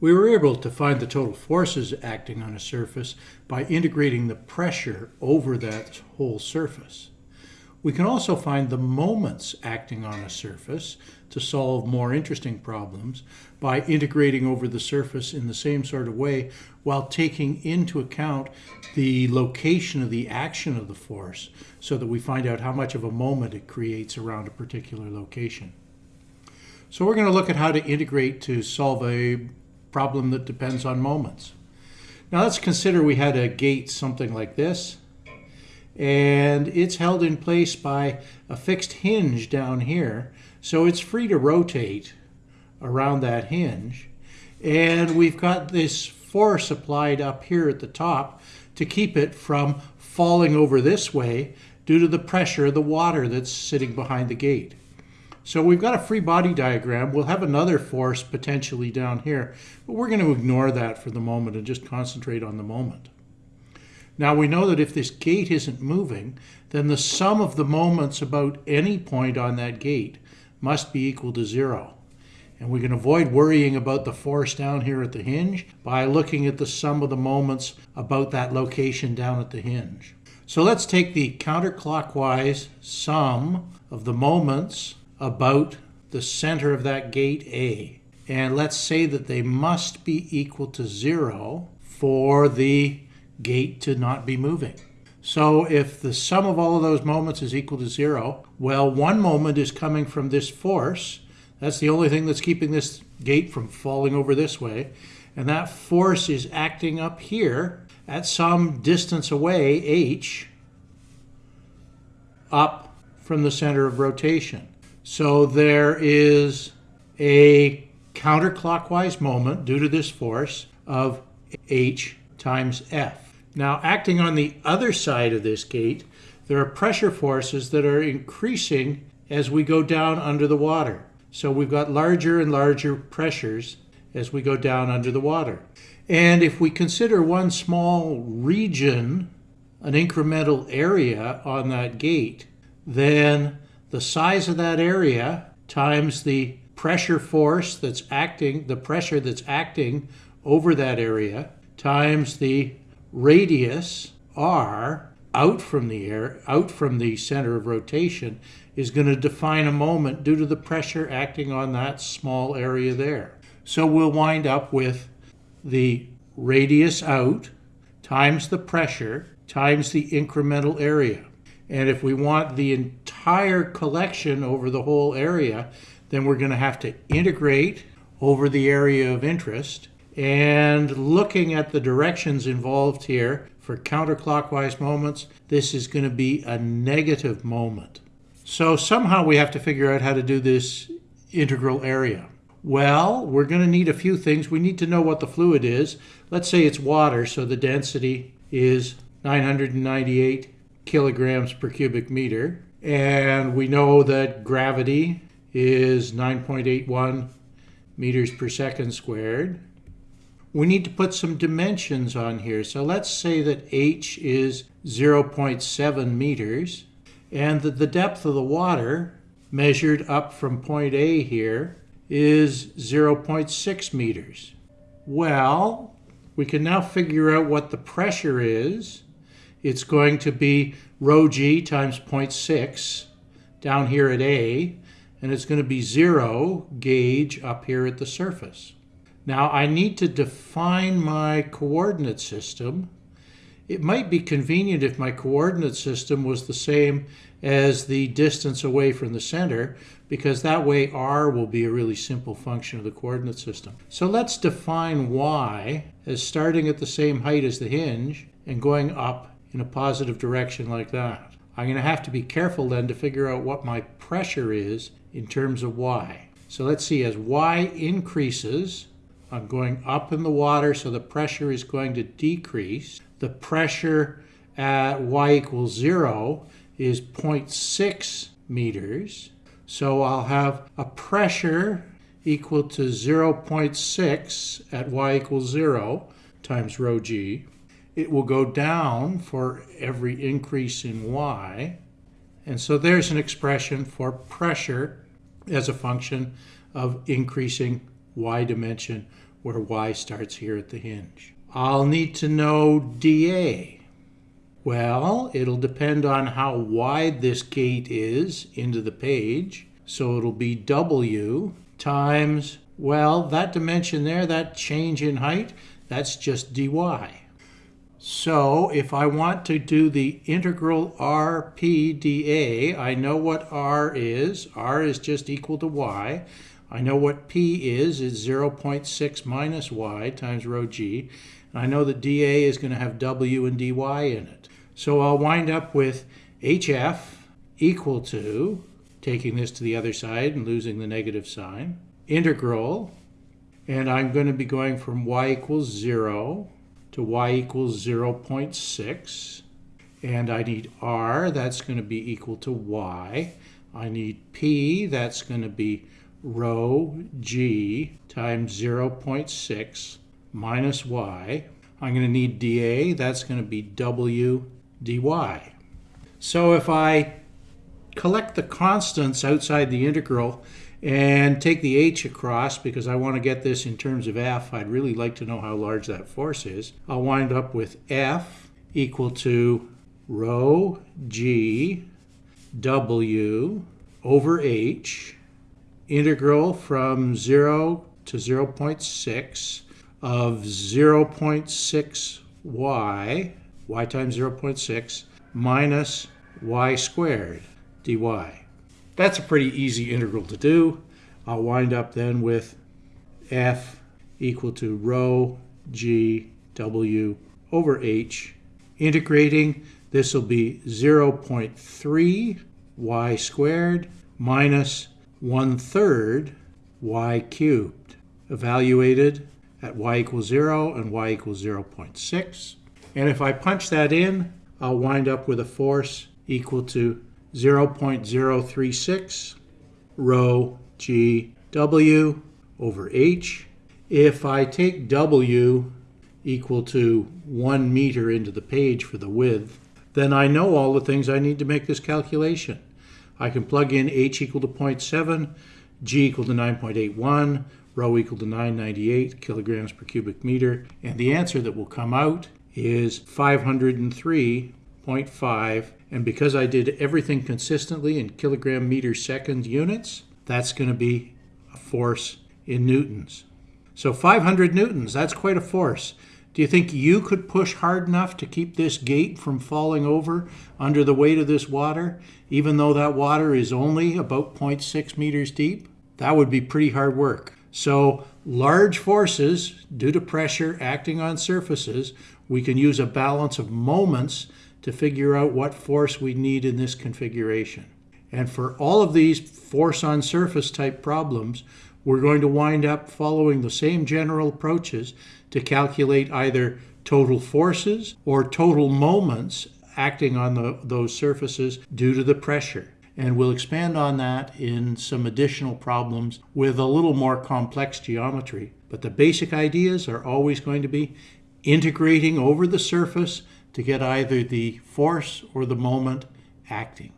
We were able to find the total forces acting on a surface by integrating the pressure over that whole surface. We can also find the moments acting on a surface to solve more interesting problems by integrating over the surface in the same sort of way while taking into account the location of the action of the force so that we find out how much of a moment it creates around a particular location. So we're going to look at how to integrate to solve a problem that depends on moments. Now let's consider we had a gate something like this and it's held in place by a fixed hinge down here. So it's free to rotate around that hinge. And we've got this force applied up here at the top to keep it from falling over this way due to the pressure of the water that's sitting behind the gate. So we've got a free body diagram. We'll have another force potentially down here, but we're going to ignore that for the moment and just concentrate on the moment. Now we know that if this gate isn't moving, then the sum of the moments about any point on that gate must be equal to zero. And we can avoid worrying about the force down here at the hinge by looking at the sum of the moments about that location down at the hinge. So let's take the counterclockwise sum of the moments about the center of that gate A. And let's say that they must be equal to zero for the gate to not be moving. So if the sum of all of those moments is equal to zero, well, one moment is coming from this force. That's the only thing that's keeping this gate from falling over this way. And that force is acting up here at some distance away, h, up from the center of rotation. So there is a counterclockwise moment due to this force of h times f. Now, acting on the other side of this gate, there are pressure forces that are increasing as we go down under the water. So we've got larger and larger pressures as we go down under the water. And if we consider one small region, an incremental area on that gate, then the size of that area times the pressure force that's acting, the pressure that's acting over that area, times the radius r out from the air, out from the center of rotation, is going to define a moment due to the pressure acting on that small area there. So we'll wind up with the radius out times the pressure times the incremental area. And if we want the entire collection over the whole area, then we're going to have to integrate over the area of interest and looking at the directions involved here for counterclockwise moments, this is going to be a negative moment. So somehow we have to figure out how to do this integral area. Well, we're going to need a few things. We need to know what the fluid is. Let's say it's water, so the density is 998 kilograms per cubic meter. And we know that gravity is 9.81 meters per second squared we need to put some dimensions on here. So let's say that h is 0.7 meters and that the depth of the water measured up from point A here is 0.6 meters. Well, we can now figure out what the pressure is. It's going to be rho g times 0.6 down here at A, and it's going to be 0 gauge up here at the surface. Now I need to define my coordinate system. It might be convenient if my coordinate system was the same as the distance away from the center because that way r will be a really simple function of the coordinate system. So let's define y as starting at the same height as the hinge and going up in a positive direction like that. I'm going to have to be careful then to figure out what my pressure is in terms of y. So let's see, as y increases, I'm going up in the water, so the pressure is going to decrease. The pressure at y equals zero is 0.6 meters. So I'll have a pressure equal to 0.6 at y equals zero times rho g. It will go down for every increase in y. And so there's an expression for pressure as a function of increasing y dimension where y starts here at the hinge. I'll need to know dA. Well, it'll depend on how wide this gate is into the page. So it'll be W times, well, that dimension there, that change in height, that's just dy. So if I want to do the integral rp dA, I know what r is. r is just equal to y. I know what p is. It's 0.6 minus y times rho g. And I know that dA is going to have w and dy in it. So I'll wind up with hf equal to, taking this to the other side and losing the negative sign, integral, and I'm going to be going from y equals 0 to y equals 0.6. And I need r, that's going to be equal to y. I need p, that's going to be rho g times 0.6 minus y. I'm going to need dA, that's going to be w dy. So if I collect the constants outside the integral and take the h across because I want to get this in terms of F. I'd really like to know how large that force is. I'll wind up with F equal to rho g w over h integral from 0 to 0.6 of 0.6 y, y times 0.6, minus y squared dy. That's a pretty easy integral to do. I'll wind up then with f equal to rho g w over h. Integrating, this will be 0.3 y squared minus 1 third y cubed, evaluated at y equals 0 and y equals 0.6. And if I punch that in, I'll wind up with a force equal to 0.036 rho g w over h. If I take w equal to 1 meter into the page for the width, then I know all the things I need to make this calculation. I can plug in h equal to 0.7, g equal to 9.81, rho equal to 998 kilograms per cubic meter, and the answer that will come out is 503.5 and because I did everything consistently in kilogram meter second units, that's going to be a force in newtons. So 500 newtons, that's quite a force. Do you think you could push hard enough to keep this gate from falling over under the weight of this water, even though that water is only about 0.6 meters deep? That would be pretty hard work. So large forces, due to pressure acting on surfaces, we can use a balance of moments to figure out what force we need in this configuration. And for all of these force on surface type problems, we're going to wind up following the same general approaches to calculate either total forces or total moments acting on the, those surfaces due to the pressure. And we'll expand on that in some additional problems with a little more complex geometry. But the basic ideas are always going to be integrating over the surface to get either the force or the moment acting.